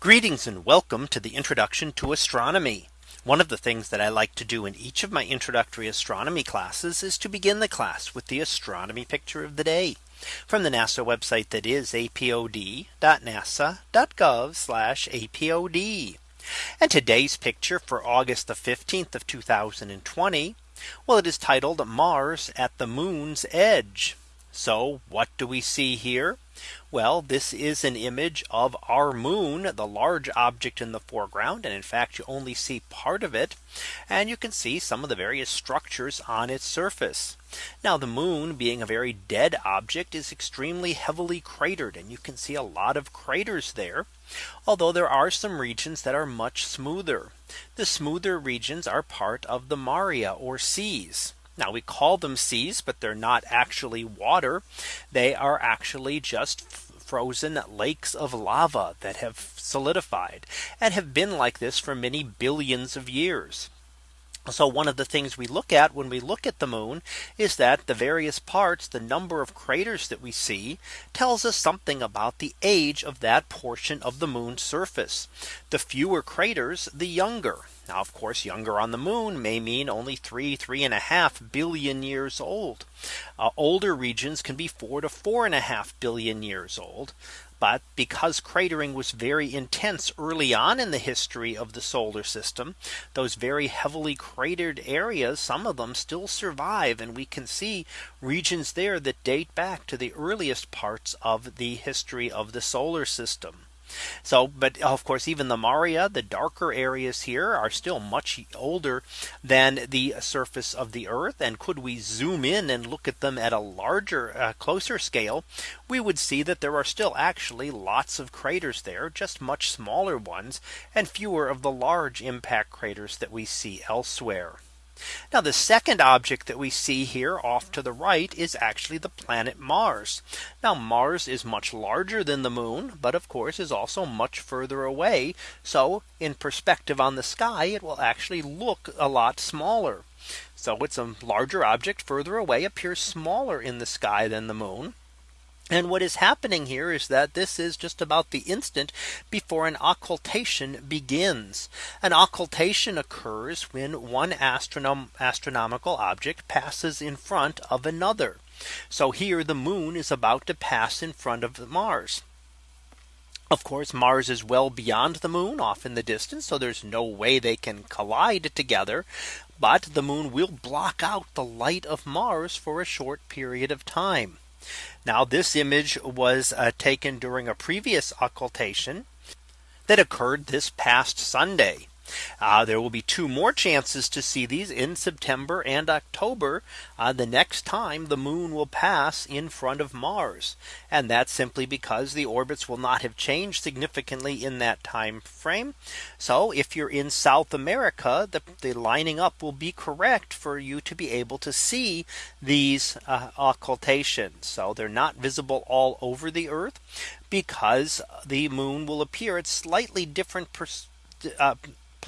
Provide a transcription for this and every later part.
Greetings and welcome to the introduction to astronomy. One of the things that I like to do in each of my introductory astronomy classes is to begin the class with the astronomy picture of the day from the NASA website that is apod.nasa.gov apod. And today's picture for August the 15th of 2020. Well, it is titled Mars at the moon's edge. So what do we see here? Well, this is an image of our moon, the large object in the foreground. And in fact, you only see part of it. And you can see some of the various structures on its surface. Now the moon being a very dead object is extremely heavily cratered and you can see a lot of craters there. Although there are some regions that are much smoother. The smoother regions are part of the Maria or seas. Now we call them seas, but they're not actually water. They are actually just frozen lakes of lava that have solidified and have been like this for many billions of years. So one of the things we look at when we look at the moon is that the various parts, the number of craters that we see tells us something about the age of that portion of the moon's surface. The fewer craters, the younger. Now, of course, younger on the moon may mean only three, three and a half billion years old. Uh, older regions can be four to four and a half billion years old. But because cratering was very intense early on in the history of the solar system, those very heavily cratered areas, some of them still survive. And we can see regions there that date back to the earliest parts of the history of the solar system. So but of course, even the Maria, the darker areas here are still much older than the surface of the Earth. And could we zoom in and look at them at a larger, uh, closer scale, we would see that there are still actually lots of craters there, just much smaller ones, and fewer of the large impact craters that we see elsewhere. Now the second object that we see here off to the right is actually the planet Mars. Now Mars is much larger than the moon, but of course is also much further away. So in perspective on the sky, it will actually look a lot smaller. So it's a larger object further away appears smaller in the sky than the moon. And what is happening here is that this is just about the instant before an occultation begins. An occultation occurs when one astronom astronomical object passes in front of another. So here the moon is about to pass in front of Mars. Of course, Mars is well beyond the moon off in the distance. So there's no way they can collide together. But the moon will block out the light of Mars for a short period of time. Now this image was uh, taken during a previous occultation that occurred this past Sunday. Uh, there will be two more chances to see these in September and October. Uh, the next time the moon will pass in front of Mars. And that's simply because the orbits will not have changed significantly in that time frame. So if you're in South America, the, the lining up will be correct for you to be able to see these uh, occultations. So they're not visible all over the Earth because the moon will appear at slightly different uh,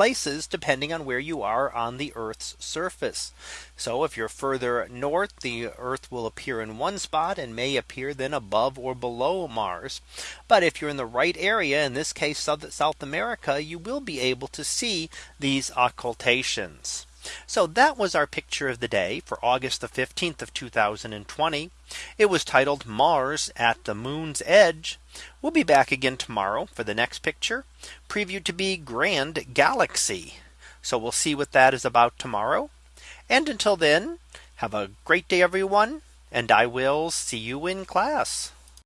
places depending on where you are on the Earth's surface. So if you're further north, the Earth will appear in one spot and may appear then above or below Mars. But if you're in the right area, in this case, South America, you will be able to see these occultations. So that was our picture of the day for August the 15th of 2020. It was titled Mars at the moon's edge. We'll be back again tomorrow for the next picture previewed to be grand galaxy. So we'll see what that is about tomorrow. And until then, have a great day, everyone. And I will see you in class.